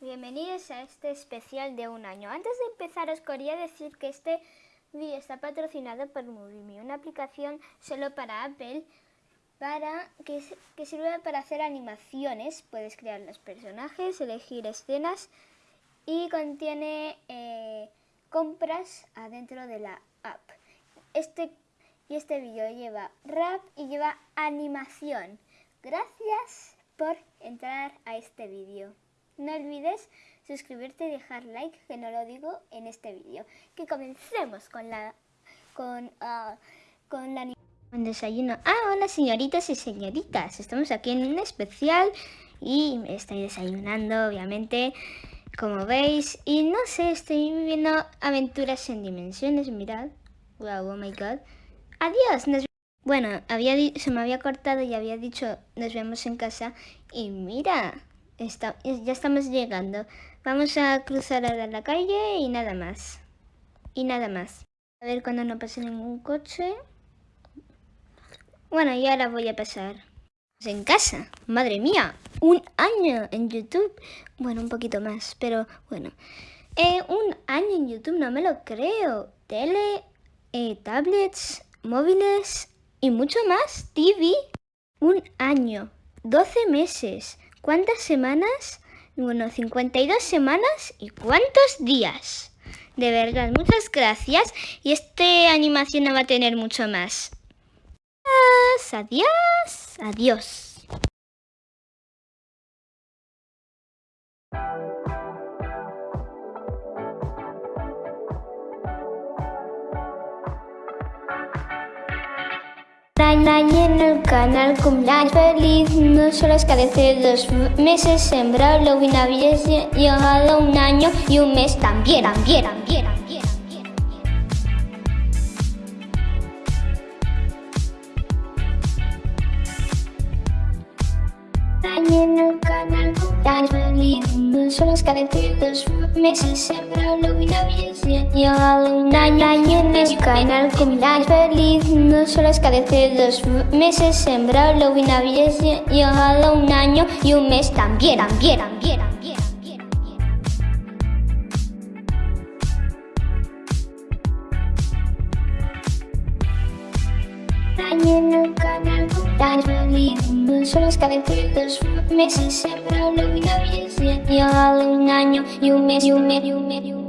bienvenidos a este especial de un año. Antes de empezar os quería decir que este vídeo está patrocinado por MovieMe, una aplicación solo para Apple para que, que sirve para hacer animaciones. Puedes crear los personajes, elegir escenas y contiene eh, compras adentro de la app. Este, y este vídeo lleva rap y lleva animación. Gracias por entrar a este vídeo. No olvides suscribirte y dejar like, que no lo digo en este vídeo. Que comencemos con la con, uh, con la con desayuno. Ah, hola señoritas y señoritas. Estamos aquí en un especial y estoy desayunando, obviamente, como veis. Y no sé, estoy viviendo aventuras en dimensiones, mirad. Wow, oh my god. Adiós. Bueno, había se me había cortado y había dicho nos vemos en casa. Y mira, ya estamos llegando. Vamos a cruzar ahora la calle y nada más. Y nada más. A ver cuando no pase ningún coche. Bueno, y ahora voy a pasar. En casa, madre mía, un año en YouTube. Bueno, un poquito más, pero bueno. Eh, un año en YouTube, no me lo creo. Tele, eh, tablets, móviles y mucho más. TV. Un año, 12 meses, ¿Cuántas semanas? Bueno, 52 semanas y cuántos días. De verdad, muchas gracias. Y esta animación no va a tener mucho más. Adiós, adiós. Año en el canal cumpleaños feliz. No solo es que hace dos meses sembrado lo y había llegado un año y un mes también, también, también, también. Año en el canal cumpleaños feliz. No solo es que dos meses sembrado lo y había llegado un año, año en el canal cumpleaños feliz No solo es hace dos meses sembrado lo y había llegado un año y un mes también, también, también, también. En el canal cumpleaños feliz No solo es hace dos meses sembrado lo y había llegado un año y un mes y un mes y un mes